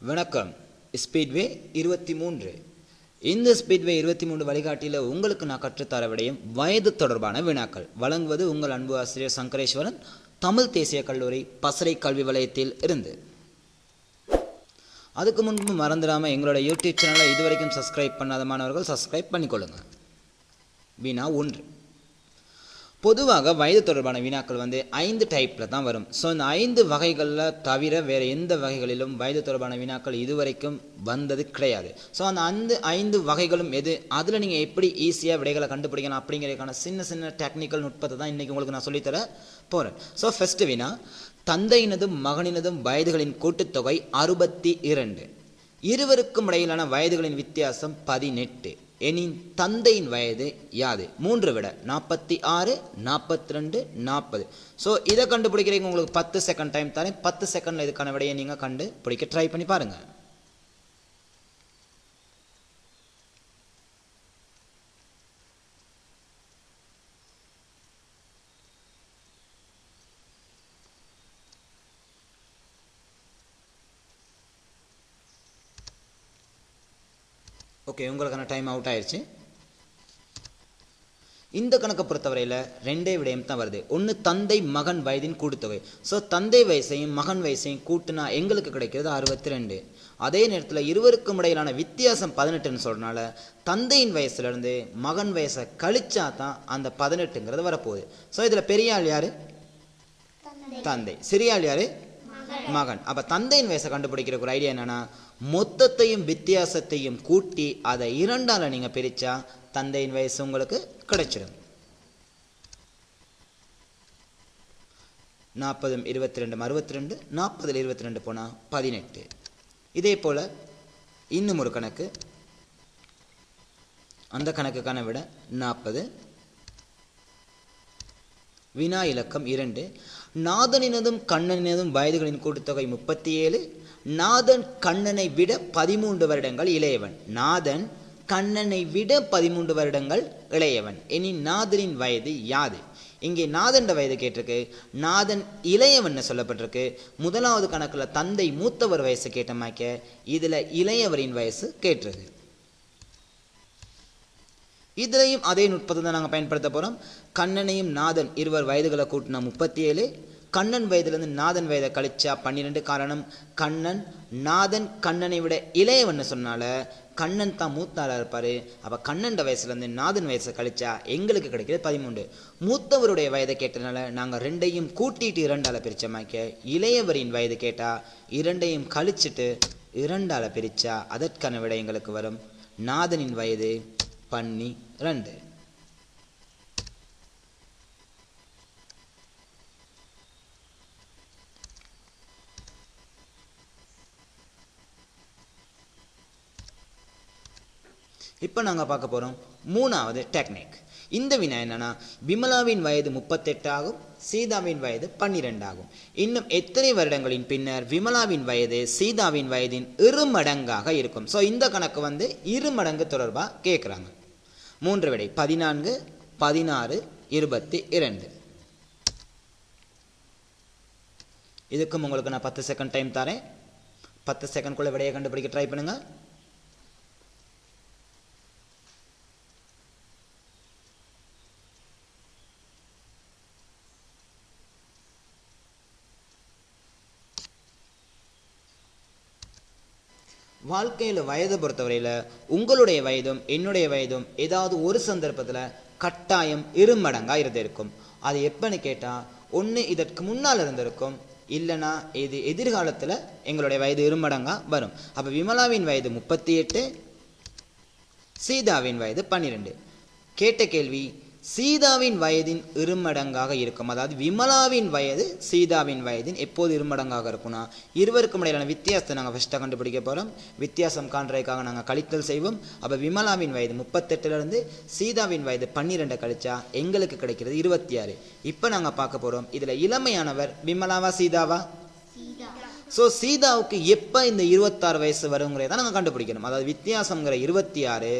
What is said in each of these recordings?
வணக்கம். ஸ்பீட்வே இருபத்தி மூன்று. இந்த ஸ்பீட்வே இருபத்தி மூன்று வழிகாட்டியில் உங்களுக்கு நான் கற்றுத்தர விடையும் வயது தொடர்பான வினாக்கள். வழங்குவது உங்கள் அன்பு ஆசிரியர் சங்கரேஸ்வரன் தமிழ் தேசிய கல்லூரி பசறை கல்வி வலயத்தில் இருந்து. அதுக்கு முன்பு மறந்துடாமல் எங்களோட யூடியூப் சேனலை இதுவரைக்கும் சப்ஸ்கிரைப் பண்ணாத மாணவர்கள் சப்ஸ்கிரைப் பண்ணிக்கொள்ளுங்கள் வினா ஒன்று. பொதுவாக வயது தொடர்பான வினாக்கள் வந்து ஐந்து டைப்பில் தான் வரும். ஸோ இந்த ஐந்து வகைகளில் தவிர வேறு எந்த வகைகளிலும் வயது தொடர்பான வினாக்கள் இதுவரைக்கும் வந்தது கிடையாது. ஸோ அந்த அந்த ஐந்து வகைகளும் எது? அதில் நீங்கள் எப்படி ஈஸியாக விடைகளை கண்டுபிடிக்கலாம் அப்படிங்கிறதுக்கான சின்ன சின்ன டெக்னிக்கல் நுட்பத்தை தான் இன்றைக்கி உங்களுக்கு நான் சொல்லித்தர போகிறேன் ஸோ ஃபஸ்ட்டு வினா தந்தையினதும் மகனினதும் வயதுகளின் கூட்டுத்தொகை அறுபத்தி இரண்டு. இருவருக்கும் இடையிலான வயதுகளின் வித்தியாசம் பதினெட்டு. எனின் தந்தையின் வயது யாது? மூன்று விட. நாற்பத்தி ஆறு நாற்பத்தி ரெண்டு நாற்பது. ஸோ இதை கண்டுபிடிக்கிறீங்க உங்களுக்கு பத்து செகண்ட் டைம் தரேன். பத்து செகண்டில் இதுக்கான விடையை நீங்கள் கண்டுபிடிக்க ட்ரை பண்ணி பாருங்கள் ஓகே உங்களுக்கான டைம் அவுட் ஆயிடுச்சு. இந்த கணக்கை பொறுத்தவரையில் ரெண்டே விடயம் தான் வருது. ஒன்று தந்தை மகன் வயதின் கூட்டுத்தொகை. ஸோ தந்தை வயசையும் மகன் வயசையும் கூட்டுனா எங்களுக்கு கிடைக்கிறது அறுபத்தி ரெண்டு அதே நேரத்தில் இருவருக்கும் இடையிலான வித்தியாசம் பதினெட்டுன்னு சொல்கிறனால தந்தையின் வயசுலேருந்து மகன் வயசை கழிச்சா தான் அந்த பதினெட்டுங்கிறது வரப்போகுது. ஸோ இதில் பெரிய ஆள் யார்? தந்தை. சிறிய ஆள் யார்? மகன். அப்போ தந்தையின் வயசை கண்டுபிடிக்கிற ஒரு ஐடியா என்னன்னா மொத்தத்தையும் வித்தியாசத்தையும் கூட்டி அதை இரண்டால் நீங்கள் பிரித்தா தந்தையின் வயசு உங்களுக்கு கிடைச்சிடும் நாற்பதும் இருபத்தி ரெண்டும் அறுபத்தி ரெண்டு நாற்பதில் இருபத்தி ரெண்டு போனால் பதினெட்டு. இதே போல் இன்னும் ஒரு கணக்கு. அந்த கணக்குக்கான விட நாற்பது. வினா இலக்கம் இரண்டு. நாதனினதும் கண்ணனினதும் வயதுகளின் கூட்டுத்தொகை முப்பத்தி ஏழு நாதன் கண்ணனை விட பதிமூன்று வருடங்கள் இளையவன். நாதன் கண்ணனை விட பதிமூன்று வருடங்கள் இளையவன். இனி நாதனின் வயது யாது? இங்கே நாதன்ட வயது கேட்டிருக்கு. நாதன் இளையவன் சொல்லப்பட்டிருக்கு. முதலாவது கணக்கில் தந்தை மூத்தவர் வயசு கேட்டமாக்க. இதில் இளையவரின் வயசு கேட்டிருக்கு. இதுலையும் அதே நுட்பத்தை தான் நாங்கள் பயன்படுத்த போகிறோம் கண்ணனையும் நாதன் இருவர் வயதுகளை கூட்டினா முப்பத்தி ஏழு கண்ணன் வயதுலேருந்து நாதன் வயதை கழிச்சா பன்னிரெண்டு காரணம். கண்ணன் நாதன் கண்ணனை விட இளையவன் சொன்னால கண்ணன் தான் மூத்தாளாக இருப்பார். அப்போ கண்ணன் வயசுலேருந்து நாதன் வயசை கழிச்சா எங்களுக்கு கிடைக்கிறது பதிமூன்று. மூத்தவருடைய வயதை கேட்டனால நாங்கள் ரெண்டையும் கூட்டிட்டு இரண்டால் பிரித்தமாக்க இளையவரின் வயது கேட்டால் இரண்டையும் கழிச்சிட்டு இரண்டால் பிரித்தா அதற்கான விட எங்களுக்கு வரும். நாதனின் வயது பன்னி ரெண்டு இப்போ நாங்கள் பார்க்க போகிறோம் மூணாவது டெக்னிக் இந்த வினா என்னன்னா விமலாவின் வயது முப்பத்தெட்டு ஆகும் சீதாவின் வயது பன்னிரெண்டு ஆகும். இன்னும் எத்தனை வருடங்களின் பின்னர் விமலாவின் வயது சீதாவின் வயதின் இரு மடங்காக இருக்கும். ஸோ இந்த கணக்கு வந்து இரு மடங்கு தொடர்பாக கேட்குறாங்க மூன்று விடை பதினான்கு பதினாறு இருபத்தி இரண்டு. இதுக்கும் உங்களுக்கு நான் பத்து செகண்ட் டைம் தரேன். பத்து செகண்ட்குள்ளே விடையை கண்டுபிடிக்க ட்ரை பண்ணுங்கள் வாழ்க்கையில் வயதை பொறுத்தவரையில் உங்களுடைய வயதும் என்னுடைய வயதும் ஏதாவது ஒரு சந்தர்ப்பத்தில் கட்டாயம் இருமடங்காக இருந்திருக்கும். அது எப்போன்னு கேட்டால் ஒன்று இதற்கு முன்னால் இருந்திருக்கும் இல்லைனா இது எதிர்காலத்தில் எங்களுடைய வயது இருமடங்காக வரும். அப்போ விமலாவின் வயது முப்பத்தி எட்டு சீதாவின் வயது பன்னிரெண்டு. கேட்ட கேள்வி சீதாவின் வயதின் இருமடங்காக இருக்கும். அதாவது விமலாவின் வயது சீதாவின் வயதின் எப்போது இருமடங்காக இருக்கும்னா இருவருக்கும் இடையிலான வித்தியாசத்தை நாங்கள் ஃபஸ்ட்டாக கண்டுபிடிக்க போகிறோம் வித்தியாசம் காண்றதுக்காக நாங்கள் கழித்தல் செய்வோம். அப்போ விமலாவின் வயது முப்பத்தெட்டுலேருந்து சீதாவின் வயது பன்னிரெண்டை கழிச்சா எங்களுக்கு கிடைக்கிறது இருபத்தி ஆறு. இப்போ நாங்கள் பார்க்க போகிறோம் இதில் இளமையானவர் விமலாவா சீதாவா? ஸோ சீதாவுக்கு எப்போ இந்த இருபத்தாறு வயசு வருங்கிறத நாங்கள் கண்டுபிடிக்கணும். அதாவது வித்தியாசங்கிற இருபத்தி ஆறு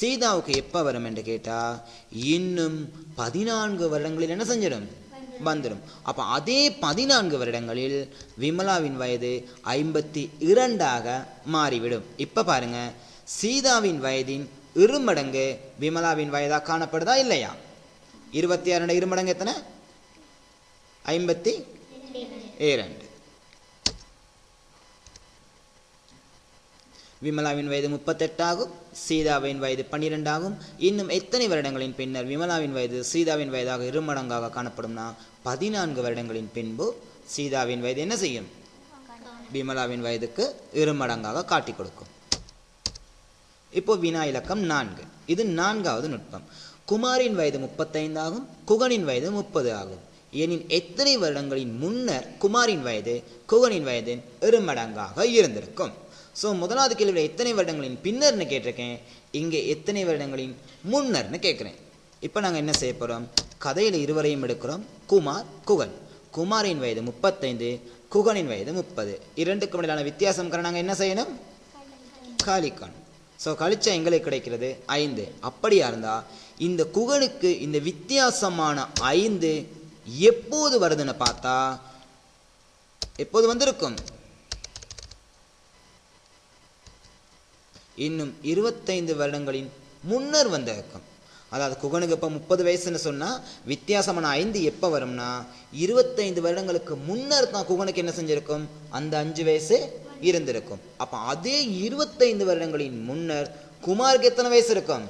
சீதாவுக்கு எப்போ வரும் என்று கேட்டால் இன்னும் பதினான்கு வருடங்களில் என்ன செஞ்சிடும்? வந்துடும். அப்போ அதே பதினான்கு வருடங்களில் விமலாவின் வயது ஐம்பத்தி இரண்டாக மாறிவிடும். இப்போ பாருங்க சீதாவின் வயதின் இருமடங்கு விமலாவின் வயதாக காணப்படுதா இல்லையா? இருபத்தி ஆறு இருமடங்கு எத்தனை? ஐம்பத்தி இரண்டு. விமலாவின் வயது முப்பத்தெட்டாகும் சீதாவின் வயது பன்னிரெண்டாகும். இன்னும் எத்தனை வருடங்களின் பின்னர் விமலாவின் வயது சீதாவின் வயதாக இருமடங்காக காணப்படும்னா பதினான்கு வருடங்களின் பின்பு சீதாவின் வயது என்ன செய்யும்? விமலாவின் வயதுக்கு இருமடங்காக காட்டி கொடுக்கும். இப்போ வினா இலக்கம் நான்கு. இது நான்காவது நுட்பம். குமாரின் வயது முப்பத்தைந்தாகும் குகனின் வயது முப்பது ஆகும். எனின் எத்தனை வருடங்களின் முன்னர் குமாரின் வயது குகனின் வயது இருமடங்காக இருந்திருக்கும். ஸோ முதலாவது கேள்வியில் எத்தனை வருடங்களின் பின்னர்னு கேட்டிருக்கேன். இங்கே எத்தனை வருடங்களின் முன்னர்னு கேட்குறேன். இப்போ நாங்கள் என்ன செய்ய போகிறோம் கதையில் இருவரையும் எடுக்கிறோம். குமார் குகன். குமாரின் வயது முப்பத்தைந்து குகனின் வயது முப்பது. இரண்டுக்கும் இடையிலான வித்தியாசம் நாங்கள் என்ன செய்யணும்? காலிக்கணும் ஸோ கழிச்சா எங்களுக்கு கிடைக்கிறது ஐந்து. அப்படியா இருந்தால் இந்த குகனுக்கு இந்த வித்தியாசமான ஐந்து எப்போது வருதுன்னு பார்த்தா எப்போது வந்திருக்கும்? இன்னும் இருபத்தைந்து வருடங்களின் முன்னர் வந்திருக்கும் அதாவது குகனுக்கு இப்போ முப்பது வயசுன்னு சொன்னால் வித்தியாசமான ஐந்து எப்போ வரும்னா இருபத்தைந்து வருடங்களுக்கு முன்னர் தான் குகனுக்கு என்ன செஞ்சிருக்கும்? அந்த அஞ்சு வயசு இருந்திருக்கும். அப்போ அதே இருபத்தைந்து வருடங்களின் முன்னர் குமாருக்கு எத்தனை வயசு இருக்கும்?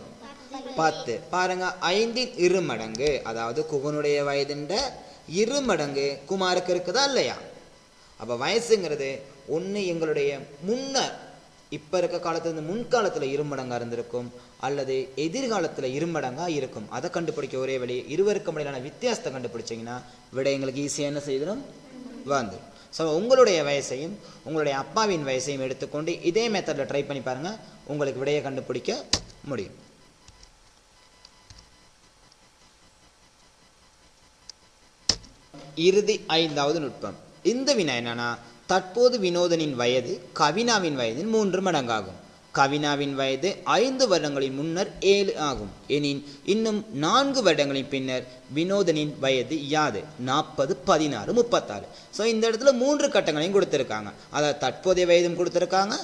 பத்து. பாருங்க ஐந்தின் இரு மடங்கு. அதாவது குகனுடைய வயதுன்ற இரு மடங்கு குமாருக்கு இருக்குதா இல்லையா? அப்போ வயசுங்கிறது ஒன்று எங்களுடைய முன்னர் இப்போ இருக்க காலத்துல முன்காலத்தில் இருமடங்காக இருந்திருக்கும் அல்லது எதிர்காலத்தில் இருமடங்காக இருக்கும் அதை கண்டுபிடிக்க ஒரே வழி இருவருக்கும் இடையிலான வித்தியாசத்தை கண்டுபிடிச்சிங்கன்னா விட எங்களுக்கு ஈஸியாக என்ன செய்திடும்? வந்துடும். ஸோ உங்களுடைய வயசையும் உங்களுடைய அப்பாவின் வயசையும் எடுத்துக்கொண்டு இதே மெத்தடில் ட்ரை பண்ணி பாருங்கள் உங்களுக்கு விடையை கண்டுபிடிக்க முடியும். இறுதி ஐந்தாவது நுட்பம். இந்த வினா என்னன்னா தற்போது வினோதனின் வயது கவினாவின் வயதின் மூன்று மடங்காகும். கவினாவின் வயது ஐந்து வருடங்களின் முன்னர் ஏழு ஆகும். எனின் இன்னும் நான்கு வருடங்களின் பின்னர் வினோதனின் வயது யாது? நாற்பது பதினாறு முப்பத்தாறு. ஸோ இந்த இடத்துல மூன்று கட்டங்களையும் கொடுத்துருக்காங்க. அதாவது தற்போதைய வயதும் கொடுத்துருக்காங்க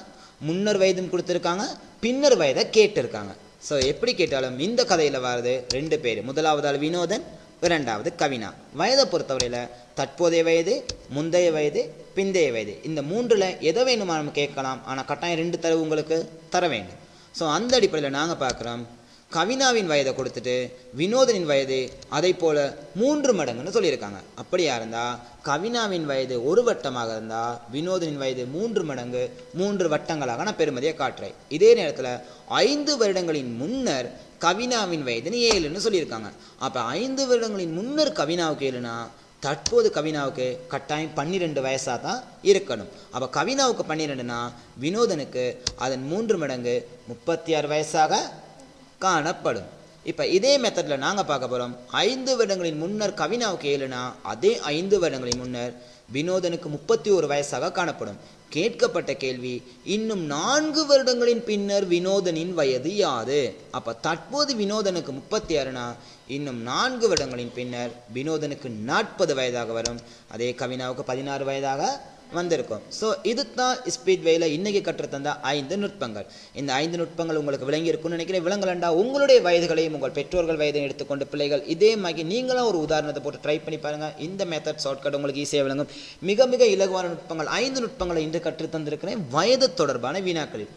முன்னர் வயதும் கொடுத்துருக்காங்க பின்னர் வயதை கேட்டிருக்காங்க. ஸோ எப்படி கேட்டாலும் இந்த கதையில் வர்றது ரெண்டு பேர். முதலாவது ஆள் வினோதன் இரண்டாவது கவினா. வயதை பொறுத்தவரையில் தற்போதைய வயது முந்தைய வயது பிந்தைய வயது இந்த மூன்றில் எதை வேணுமா நம்ம கேட்கலாம். ஆனால் கட்டாயம் ரெண்டு தரவு உங்களுக்கு தர வேண்டும். ஸோ அந்த அடிப்படையில் நாங்கள் பார்க்குறோம். கவினாவின் வயதை கொடுத்துட்டு வினோதனின் வயது அதை போல மூன்று மடங்குன்னு சொல்லியிருக்காங்க. அப்படியா இருந்தால் கவினாவின் வயது ஒரு வட்டமாக இருந்தால் வினோதனின் வயது மூன்று மடங்கு மூன்று வட்டங்களாக நான் பெருமதியை காட்டுறேன். இதே நேரத்தில் ஐந்து வருடங்களின் முன்னர் கவினாவின் வயதுன்னு ஏழுன்னு சொல்லியிருக்காங்க. அப்போ ஐந்து வருடங்களின் முன்னர் கவினாவுக்கு ஏழுனா தற்போது கவினாவுக்கு கட்டாயம் பன்னிரெண்டு வயசாக தான் இருக்கணும். அப்போ கவினாவுக்கு பன்னிரெண்டுனா வினோதனுக்கு அதன் மூன்று மடங்கு முப்பத்தி ஆறு வயசாக காணப்படும். இப்போ இதே மெத்தடில் நாங்கள் பார்க்க போகிறோம் ஐந்து வருடங்களின் முன்னர் கவினாவுக்கு ஏழுனா அதே ஐந்து வருடங்களின் முன்னர் வினோதனுக்கு முப்பத்தி ஒரு வயசாக காணப்படும். கேட்கப்பட்ட கேள்வி இன்னும் நான்கு வருடங்களின் பின்னர் வினோதனின் வயது யாது? அப்போ தற்போது வினோதனுக்கு முப்பத்தி ஆறுனா இன்னும் நான்கு வருடங்களின் பின்னர் வினோதனுக்கு நாற்பது வயதாக வரும். அதே கவினாவுக்கு பதினாறு வயதாக வந்திருக்கும். ஸோ இதுதான் ஸ்பீட் ஸ்பீட்வேயில் இன்றைக்கி கற்றுத்தந்த ஐந்து நுட்பங்கள். இந்த ஐந்து நுட்பங்கள் உங்களுக்கு விளங்கி இருக்கும்னு நினைக்கிறேன். விளங்கலண்டா உங்களுடைய வயதுகளையும் உங்கள் பெற்றோர்கள் வயதையும் எடுத்துக்கொண்டு பிள்ளைகள் இதே மாதிரி நீங்களும் ஒரு உதாரணத்தை போட்டு ட்ரை பண்ணி பாருங்கள் இந்த மெத்தட் ஷார்ட்கட் உங்களுக்கு ஈஸியாக விளங்கும். மிக மிக இலகுவான நுட்பங்கள். ஐந்து நுட்பங்களை இன்று கற்றுத்தந்திருக்கிறேன் வயது தொடர்பான வீணாக்களில்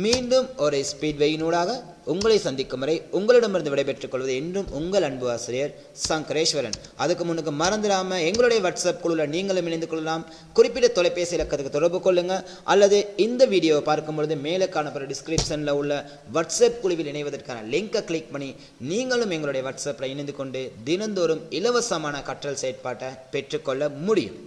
மீண்டும் ஒரு ஸ்பீட் வெயினூடாக உங்களை சந்திக்கும் வரை உங்களிடமிருந்து விடைபெற்றுக் கொள்வது என்றும் உங்கள் அன்பு ஆசிரியர் சங்கரேஸ்வரன். அதுக்கு முன்னுக்கு மறந்துடாமல் எங்களுடைய வாட்ஸ்அப் குழுவில் நீங்களும் இணைந்து கொள்ளலாம். குறிப்பிட்ட தொலைபேசி இலக்கத்துக்கு தொடர்பு கொள்ளுங்கள் அல்லது இந்த வீடியோவை பார்க்கும் பொழுது மேலே காணப்படுற டிஸ்கிரிப்ஷனில் உள்ள வாட்ஸ்அப் குழுவில் இணைவதற்கான லிங்கை கிளிக் பண்ணி நீங்களும் எங்களுடைய வாட்ஸ்அப்பில் இணைந்து கொண்டு தினந்தோறும் இலவசமான கற்றல் செயற்பாட்டை பெற்றுக்கொள்ள முடியும்.